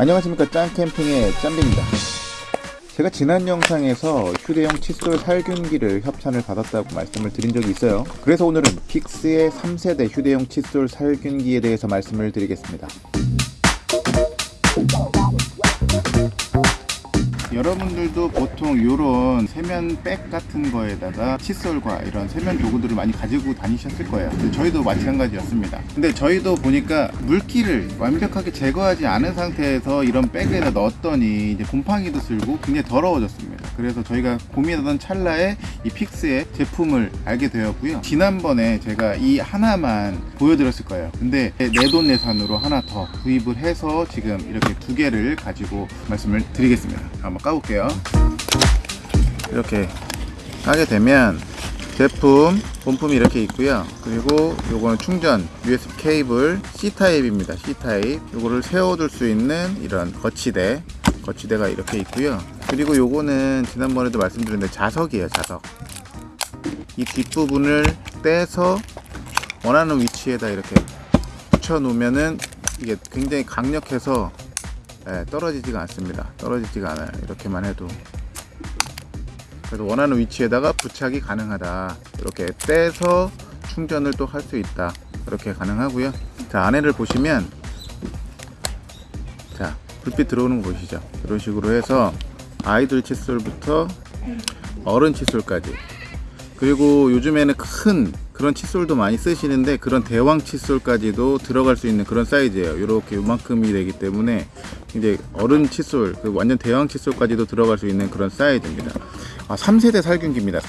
안녕하십니까. 짱캠핑의 짬비입니다. 제가 지난 영상에서 휴대용 칫솔 살균기를 협찬을 받았다고 말씀을 드린 적이 있어요. 그래서 오늘은 픽스의 3세대 휴대용 칫솔 살균기에 대해서 말씀을 드리겠습니다 여러분들도 보통 이런 세면 백 같은 거에다가 칫솔과 이런 세면 도구들을 많이 가지고 다니셨을 거예요. 저희도 마찬가지였습니다. 근데 저희도 보니까 물기를 완벽하게 제거하지 않은 상태에서 이런 백에다 넣었더니 이제 곰팡이도 슬고 굉장히 더러워졌습니다. 그래서 저희가 고민하던 찰나에 이 픽스의 제품을 알게 되었고요. 지난번에 제가 이 하나만 보여드렸을 거예요. 근데 내돈내산으로 하나 더 구입을 해서 지금 이렇게 두 개를 가지고 말씀을 드리겠습니다. 한번 까볼게요. 이렇게 까게 되면 제품 본품이 이렇게 있고요. 그리고 요거는 충전 USB 케이블 C 타입입니다. C 타입. 요거를 세워둘 수 있는 이런 거치대, 거치대가 이렇게 있고요. 그리고 요거는 지난번에도 말씀드렸는데 자석이에요. 자석. 이 뒷부분을 떼서 원하는 위치에다 이렇게 붙여 놓으면은 이게 굉장히 강력해서 예, 떨어지지가 않습니다. 떨어지지가 않아요. 이렇게만 해도. 그래서 원하는 위치에다가 부착이 가능하다. 이렇게 떼서 충전을 또 할 수 있다. 이렇게 가능하고요. 자, 안에를 보시면 자, 불빛 들어오는 거 보시죠. 이런 식으로 해서 아이들 칫솔부터 어른 칫솔까지. 그리고 요즘에는 큰 그런 칫솔도 많이 쓰시는데 그런 대왕 칫솔까지도 들어갈 수 있는 그런 사이즈예요. 이렇게 요만큼이 되기 때문에 이제 어른 칫솔 그 완전 대왕 칫솔까지도 들어갈 수 있는 그런 사이즈입니다. 아 3세대 살균기입니다.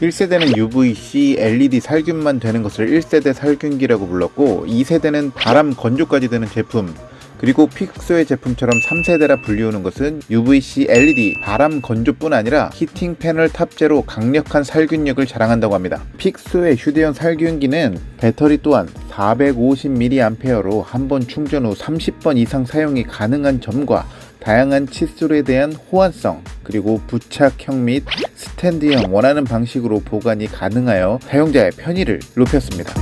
1세대는 UVC, LED 살균만 되는 것을 1세대 살균기라고 불렀고 2세대는 바람 건조까지 되는 제품 그리고 픽소의 제품처럼 3세대라 불리우는 것은 UVC, LED, 바람 건조뿐 아니라 히팅 패널 탑재로 강력한 살균력을 자랑한다고 합니다. 픽소의 휴대용 살균기는 배터리 또한 450mAh로 한 번 충전 후 30번 이상 사용이 가능한 점과 다양한 칫솔에 대한 호환성 그리고 부착형 및 스탠드형 원하는 방식으로 보관이 가능하여 사용자의 편의를 높였습니다.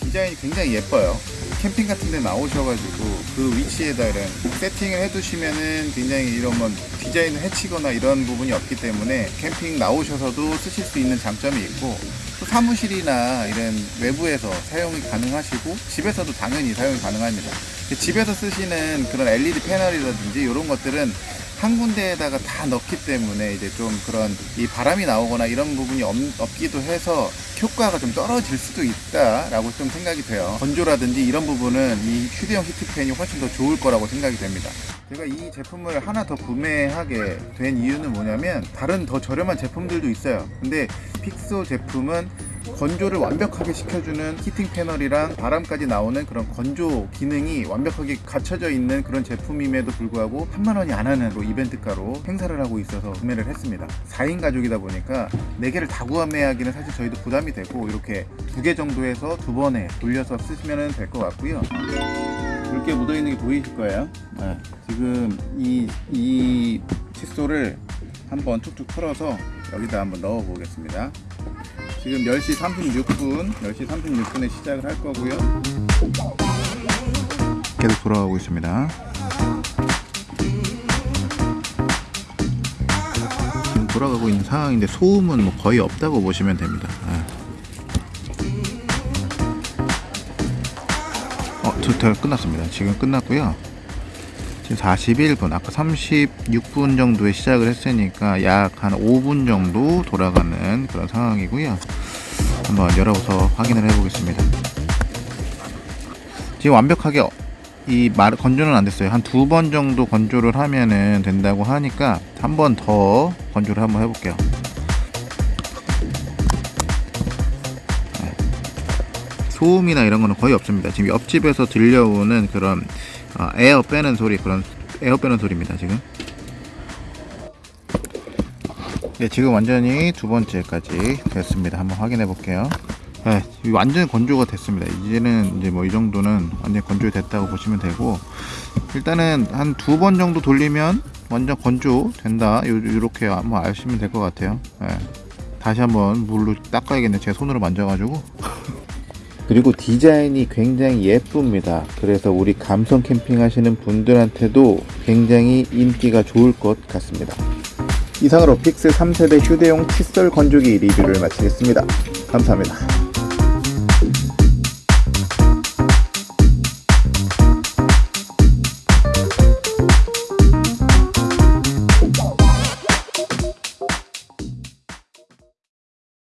디자인이 굉장히 예뻐요. 캠핑 같은 데 나오셔가지고 그 위치에다 이런 세팅을 해두시면은 굉장히 이런 뭐 디자인을 해치거나 이런 부분이 없기 때문에 캠핑 나오셔서도 쓰실 수 있는 장점이 있고 또 사무실이나 이런 외부에서 사용이 가능하시고 집에서도 당연히 사용이 가능합니다. 집에서 쓰시는 그런 LED 패널이라든지 이런 것들은 한 군데에다가 다 넣기 때문에 이제 좀 그런 이 바람이 나오거나 이런 부분이 없, 없기도 해서 효과가 좀 떨어질 수도 있다라고 좀 생각이 돼요. 건조라든지 이런 부분은 이 휴대용 히트팬이 훨씬 더 좋을 거라고 생각이 됩니다. 제가 이 제품을 하나 더 구매하게 된 이유는 뭐냐면 다른 더 저렴한 제품들도 있어요. 근데 픽소 제품은 건조를 완벽하게 시켜주는 히팅 패널이랑 바람까지 나오는 그런 건조 기능이 완벽하게 갖춰져 있는 그런 제품임에도 불구하고 3만원이 안 하는 이벤트가로 행사를 하고 있어서 구매를 했습니다. 4인 가족이다 보니까 4개를 다 구매하기는 사실 저희도 부담이 되고 이렇게 두개 정도 해서 두 번에 돌려서 쓰시면 될 것 같고요. 붉게 묻어있는 게 보이실 거예요. 네, 지금 이, 이 칫솔을 한번 툭툭 털어서 여기다 한번 넣어 보겠습니다 지금 10시 36분 10시 36분에 시작을 할 거고요. 계속 돌아가고 있습니다. 지금 돌아가고 있는 상황인데 소음은 뭐 거의 없다고 보시면 됩니다. 어, 튜토리얼 끝났습니다. 지금 끝났고요 지금 41분 아까 36분 정도에 시작을 했으니까 약 한 5분 정도 돌아가는 그런 상황이고요. 한번 열어서 확인을 해 보겠습니다. 지금 완벽하게 이 말, 건조는 안 됐어요. 한 두 번 정도 건조를 하면은 된다고 하니까 한 번 더 건조를 한번 해볼게요. 네. 소음이나 이런 거는 거의 없습니다. 지금 옆집에서 들려오는 그런 어, 에어 빼는 소리 그런 에어 빼는 소리입니다 지금. 네 지금 완전히 두 번째까지 됐습니다. 한번 확인해 볼게요. 네 완전히 건조가 됐습니다. 이제는 이제 뭐 이 정도는 완전히 건조 됐다고 보시면 되고 일단은 한 두 번 정도 돌리면 완전 건조 된다. 이렇게 한번 아시면 될 것 같아요. 네. 다시 한번 물로 닦아야겠네. 제 손으로 만져가지고 그리고 디자인이 굉장히 예쁩니다. 그래서 우리 감성 캠핑 하시는 분들한테도 굉장히 인기가 좋을 것 같습니다. 이상으로 픽스 3세대 휴대용 칫솔 건조기 리뷰를 마치겠습니다. 감사합니다.